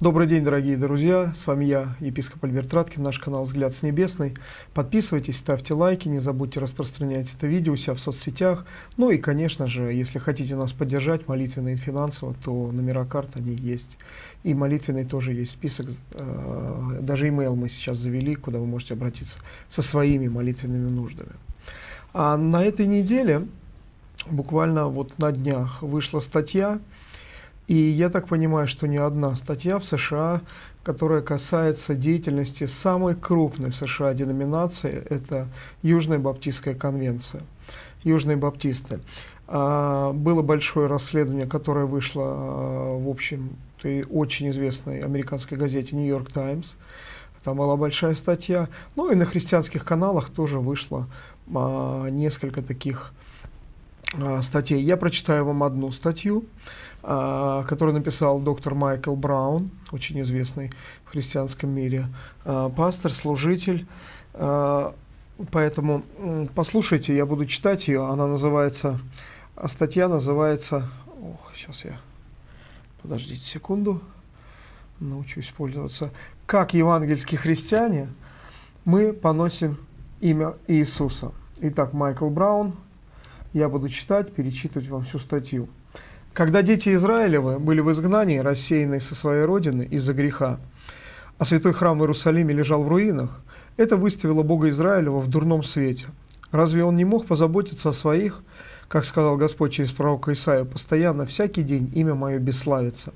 Добрый день, дорогие друзья, с вами я, епископ Альберт Раткин, наш канал «Взгляд с небесной». Подписывайтесь, ставьте лайки, не забудьте распространять это видео у себя в соцсетях. Ну и, конечно же, если хотите нас поддержать молитвенно и финансово, то номера карт, они есть. И молитвенный тоже есть список, э, даже имейл мы сейчас завели, куда вы можете обратиться со своими молитвенными нуждами. А на этой неделе, буквально вот на днях, вышла статья, и я так понимаю, что не одна статья в США, которая касается деятельности самой крупной в США деноминации, это Южная Баптистская конвенция. Южные Баптисты. А, было большое расследование, которое вышло, а, в общем, очень известной американской газете «Нью-Йорк Таймс». Там была большая статья. Ну и на христианских каналах тоже вышло а, несколько таких статей. Я прочитаю вам одну статью. А, который написал доктор Майкл Браун, очень известный в христианском мире а, пастор, служитель. А, поэтому послушайте, я буду читать ее. Она называется, статья называется, ох, сейчас я, подождите секунду, научусь пользоваться. Как евангельские христиане мы поносим имя Иисуса. Итак, Майкл Браун, я буду читать, перечитывать вам всю статью. Когда дети Израилевы были в изгнании, рассеянные со своей родины из-за греха, а святой храм в Иерусалиме лежал в руинах, это выставило Бога Израилева в дурном свете. Разве он не мог позаботиться о своих, как сказал Господь через пророка Исаию, постоянно, всякий день имя мое бесславится?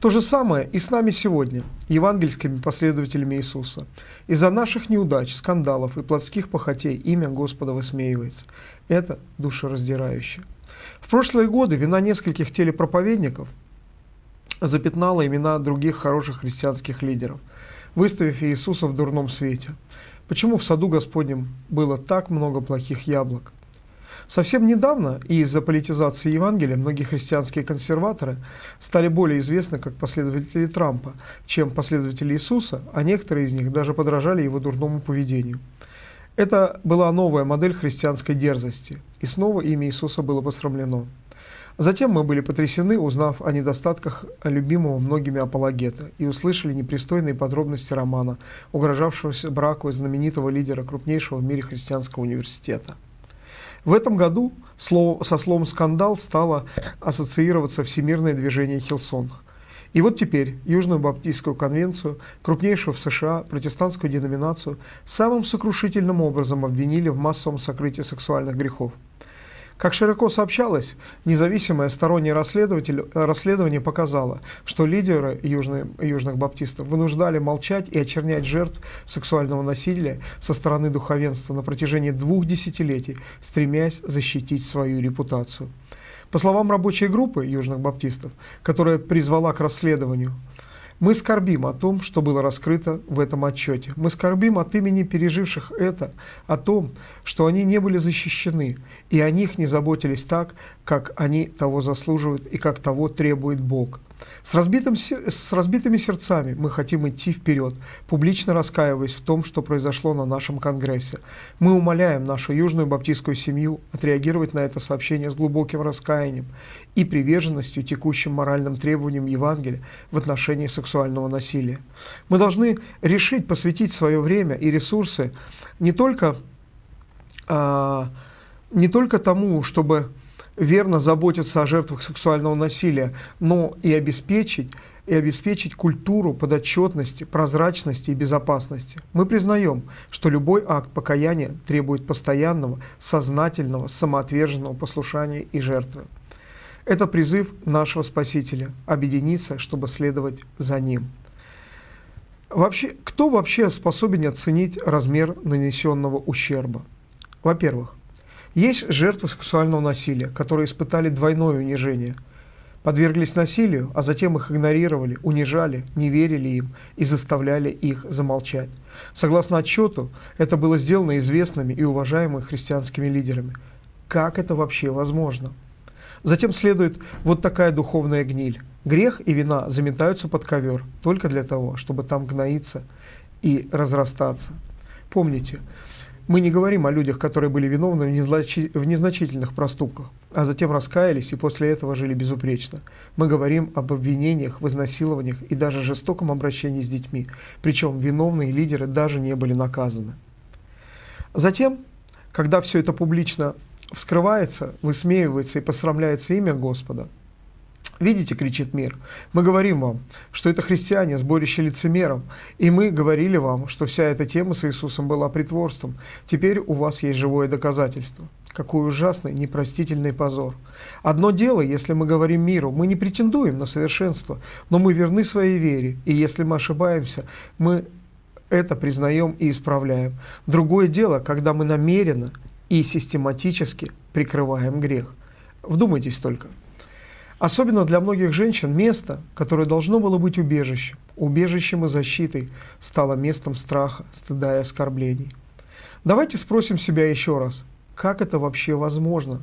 То же самое и с нами сегодня, евангельскими последователями Иисуса. Из-за наших неудач, скандалов и плотских похотей имя Господа высмеивается. Это душераздирающе. В прошлые годы вина нескольких телепроповедников запятнала имена других хороших христианских лидеров, выставив Иисуса в дурном свете. Почему в саду Господнем было так много плохих яблок? Совсем недавно из-за политизации Евангелия многие христианские консерваторы стали более известны как последователи Трампа, чем последователи Иисуса, а некоторые из них даже подражали его дурному поведению. Это была новая модель христианской дерзости, и снова имя Иисуса было посрамлено. Затем мы были потрясены, узнав о недостатках любимого многими апологета, и услышали непристойные подробности романа, угрожавшегося браку знаменитого лидера крупнейшего в мире христианского университета. В этом году слово, со словом «скандал» стало ассоциироваться всемирное движение «Hillsong», и вот теперь Южную Баптистскую конвенцию, крупнейшую в США протестантскую деноминацию, самым сокрушительным образом обвинили в массовом сокрытии сексуальных грехов. Как широко сообщалось, независимое стороннее расследование показало, что лидеры южных, южных баптистов вынуждали молчать и очернять жертв сексуального насилия со стороны духовенства на протяжении двух десятилетий, стремясь защитить свою репутацию. По словам рабочей группы южных баптистов, которая призвала к расследованию, мы скорбим о том, что было раскрыто в этом отчете. Мы скорбим от имени переживших это, о том, что они не были защищены, и о них не заботились так, как они того заслуживают и как того требует Бог. С, разбитым, с разбитыми сердцами мы хотим идти вперед, публично раскаиваясь в том, что произошло на нашем Конгрессе. Мы умоляем нашу южную баптистскую семью отреагировать на это сообщение с глубоким раскаянием и приверженностью текущим моральным требованиям Евангелия в отношении сексуального насилия. Мы должны решить посвятить свое время и ресурсы не только, а, не только тому, чтобы верно заботиться о жертвах сексуального насилия, но и обеспечить, и обеспечить культуру подотчетности, прозрачности и безопасности. Мы признаем, что любой акт покаяния требует постоянного, сознательного, самоотверженного послушания и жертвы. Это призыв нашего Спасителя – объединиться, чтобы следовать за Ним. Вообще, кто вообще способен оценить размер нанесенного ущерба? Во-первых, есть жертвы сексуального насилия, которые испытали двойное унижение. Подверглись насилию, а затем их игнорировали, унижали, не верили им и заставляли их замолчать. Согласно отчету, это было сделано известными и уважаемыми христианскими лидерами. Как это вообще возможно? Затем следует вот такая духовная гниль. Грех и вина заметаются под ковер только для того, чтобы там гноиться и разрастаться. Помните, мы не говорим о людях, которые были виновны в незначительных проступках. а затем раскаялись и после этого жили безупречно. Мы говорим об обвинениях в и даже жестоком обращении с детьми, причем виновные лидеры даже не были наказаны. Затем, когда все это публично вскрывается, высмеивается и посрамляется имя Господа, Видите, кричит мир, мы говорим вам, что это христиане, сборище лицемеров, и мы говорили вам, что вся эта тема с Иисусом была притворством. Теперь у вас есть живое доказательство. Какой ужасный, непростительный позор. Одно дело, если мы говорим миру, мы не претендуем на совершенство, но мы верны своей вере, и если мы ошибаемся, мы это признаем и исправляем. Другое дело, когда мы намеренно и систематически прикрываем грех. Вдумайтесь только. Особенно для многих женщин место, которое должно было быть убежищем, убежищем и защитой, стало местом страха, стыда и оскорблений. Давайте спросим себя еще раз, как это вообще возможно?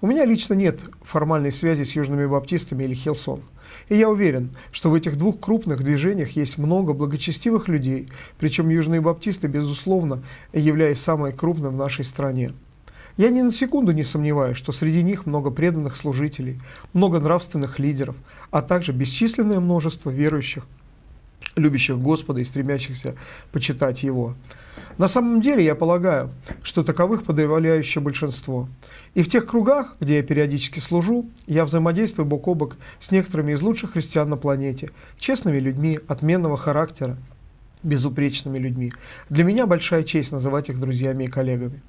У меня лично нет формальной связи с южными баптистами или Хилсон. И я уверен, что в этих двух крупных движениях есть много благочестивых людей, причем южные баптисты, безусловно, являясь самой крупной в нашей стране. Я ни на секунду не сомневаюсь, что среди них много преданных служителей, много нравственных лидеров, а также бесчисленное множество верующих, любящих Господа и стремящихся почитать Его. На самом деле, я полагаю, что таковых подавляющее большинство. И в тех кругах, где я периодически служу, я взаимодействую бок о бок с некоторыми из лучших христиан на планете, честными людьми, отменного характера, безупречными людьми. Для меня большая честь называть их друзьями и коллегами.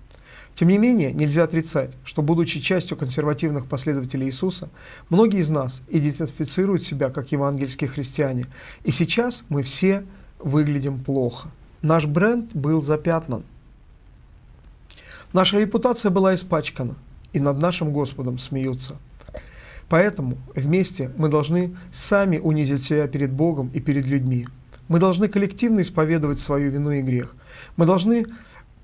Тем не менее, нельзя отрицать, что, будучи частью консервативных последователей Иисуса, многие из нас идентифицируют себя как евангельские христиане. И сейчас мы все выглядим плохо. Наш бренд был запятнан. Наша репутация была испачкана, и над нашим Господом смеются. Поэтому вместе мы должны сами унизить себя перед Богом и перед людьми. Мы должны коллективно исповедовать свою вину и грех. Мы должны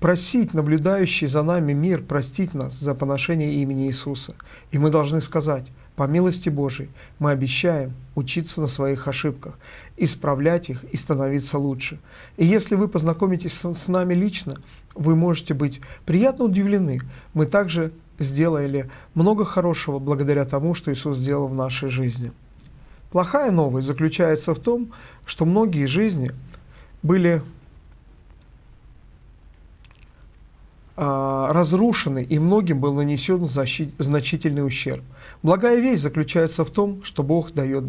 просить наблюдающий за нами мир простить нас за поношение имени Иисуса. И мы должны сказать, по милости Божией, мы обещаем учиться на своих ошибках, исправлять их и становиться лучше. И если вы познакомитесь с, нами лично, вы можете быть приятно удивлены. Мы также сделали много хорошего благодаря тому, что Иисус сделал в нашей жизни. Плохая новость заключается в том, что многие жизни были А, разрушены и многим был нанесен значительный ущерб. Благая весть заключается в том, что Бог дает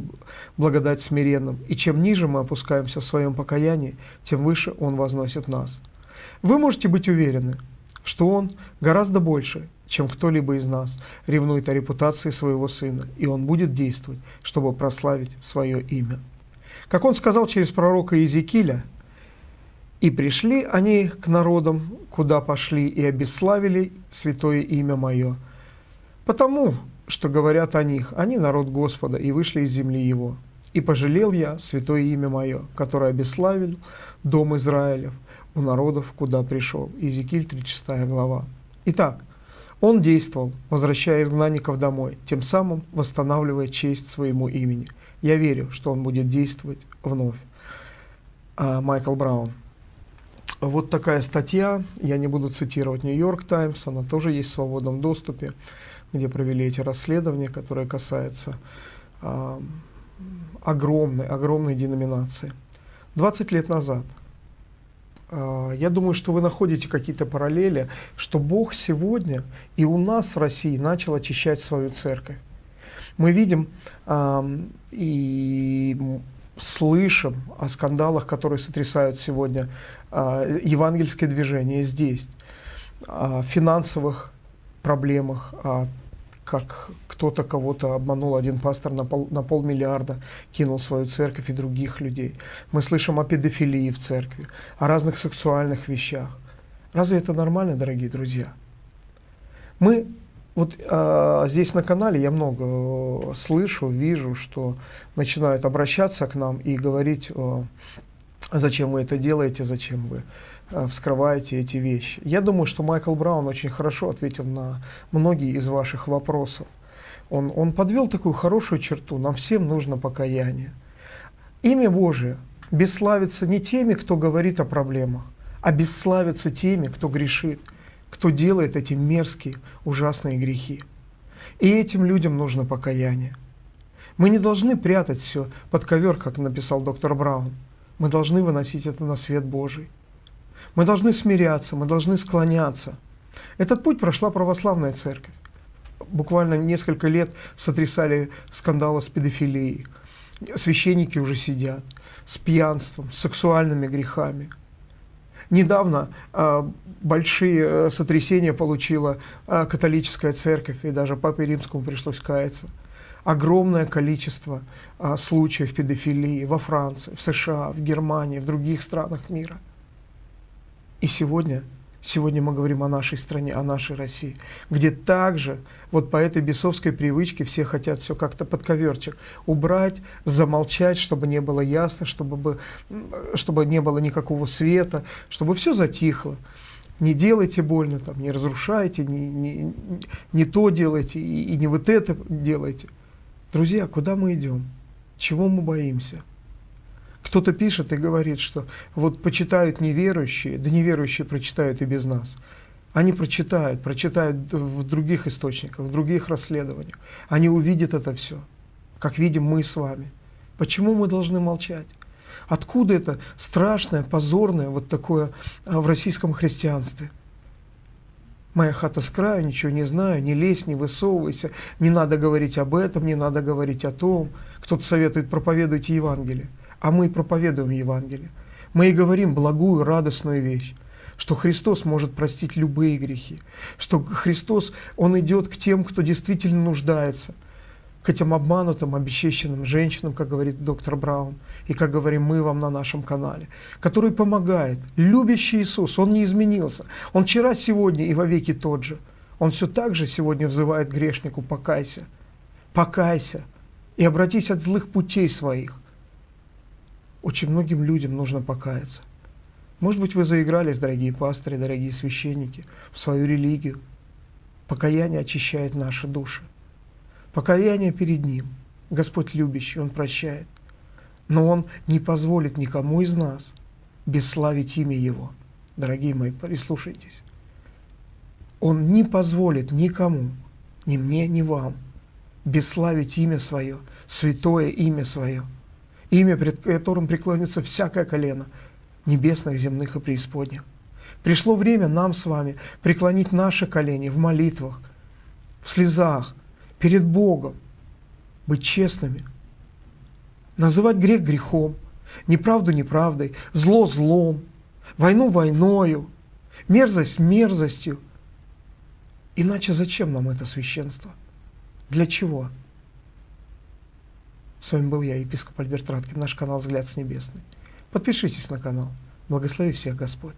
благодать смиренным, и чем ниже мы опускаемся в своем покаянии, тем выше Он возносит нас. Вы можете быть уверены, что Он гораздо больше, чем кто-либо из нас, ревнует о репутации своего Сына, и Он будет действовать, чтобы прославить свое имя. Как Он сказал через пророка Иезекииля, и пришли они к народам, куда пошли, и обесславили святое имя Мое. Потому, что говорят о них, они народ Господа, и вышли из земли Его. И пожалел я святое имя Мое, которое обесславил дом Израилев у народов, куда пришел. Иезекииль 36 глава. Итак, он действовал, возвращая изгнанников домой, тем самым восстанавливая честь своему имени. Я верю, что он будет действовать вновь. А, Майкл Браун. Вот такая статья, я не буду цитировать Нью-Йорк Таймс, она тоже есть в свободном доступе, где провели эти расследования, которые касаются э, огромной, огромной деноминации. 20 лет назад. Э, я думаю, что вы находите какие-то параллели, что Бог сегодня и у нас в России начал очищать свою церковь. Мы видим э, и слышим о скандалах, которые сотрясают сегодня э, евангельское движение здесь, о финансовых проблемах, о как кто-то кого-то обманул, один пастор на, пол, на полмиллиарда кинул свою церковь и других людей. Мы слышим о педофилии в церкви, о разных сексуальных вещах. Разве это нормально, дорогие друзья? Мы вот а, здесь на канале я много э, слышу, вижу, что начинают обращаться к нам и говорить, э, зачем вы это делаете, зачем вы э, вскрываете эти вещи. Я думаю, что Майкл Браун очень хорошо ответил на многие из ваших вопросов. Он, он подвел такую хорошую черту, нам всем нужно покаяние. Имя Божие бесславится не теми, кто говорит о проблемах, а бесславится теми, кто грешит кто делает эти мерзкие, ужасные грехи. И этим людям нужно покаяние. Мы не должны прятать все под ковер, как написал доктор Браун. Мы должны выносить это на свет Божий. Мы должны смиряться, мы должны склоняться. Этот путь прошла православная церковь. Буквально несколько лет сотрясали скандалы с педофилией. Священники уже сидят с пьянством, с сексуальными грехами. Недавно э, большие э, сотрясения получила э, католическая церковь, и даже Папе Римскому пришлось каяться. Огромное количество э, случаев педофилии во Франции, в США, в Германии, в других странах мира – и сегодня, сегодня мы говорим о нашей стране, о нашей России, где также вот по этой бесовской привычке все хотят все как-то под коверчик убрать, замолчать, чтобы не было ясно, чтобы, чтобы не было никакого света, чтобы все затихло не делайте больно, там, не разрушайте, не, не, не то делайте и, и не вот это делайте. Друзья, куда мы идем? Чего мы боимся? Кто-то пишет и говорит, что вот почитают неверующие, да неверующие прочитают и без нас. Они прочитают, прочитают в других источниках, в других расследованиях. Они увидят это все, как видим мы с вами. Почему мы должны молчать? Откуда это страшное, позорное вот такое а, в российском христианстве? Моя хата с краю, ничего не знаю, не лезь, не высовывайся, не надо говорить об этом, не надо говорить о том. Кто-то советует, проповедуйте Евангелие а мы проповедуем Евангелие. Мы и говорим благую, радостную вещь, что Христос может простить любые грехи, что Христос, Он идет к тем, кто действительно нуждается, к этим обманутым, обесчещенным женщинам, как говорит доктор Браун, и как говорим мы вам на нашем канале, который помогает. Любящий Иисус, Он не изменился. Он вчера, сегодня и вовеки тот же. Он все так же сегодня взывает грешнику «покайся». Покайся и обратись от злых путей своих. Очень многим людям нужно покаяться. Может быть, вы заигрались, дорогие пасторы, дорогие священники, в свою религию. Покаяние очищает наши души. Покаяние перед Ним. Господь любящий, Он прощает. Но Он не позволит никому из нас бесславить имя Его. Дорогие мои, прислушайтесь. Он не позволит никому, ни мне, ни вам, бесславить имя Свое, святое имя Свое имя, пред которым преклонится всякое колено, небесных, земных и преисподних. Пришло время нам с вами преклонить наши колени в молитвах, в слезах, перед Богом, быть честными, называть грех грехом, неправду неправдой, зло злом, войну войною, мерзость мерзостью. Иначе зачем нам это священство? Для чего? С вами был я, епископ Альберт Раткин, наш канал «Взгляд с небесный». Подпишитесь на канал. Благослови всех Господь.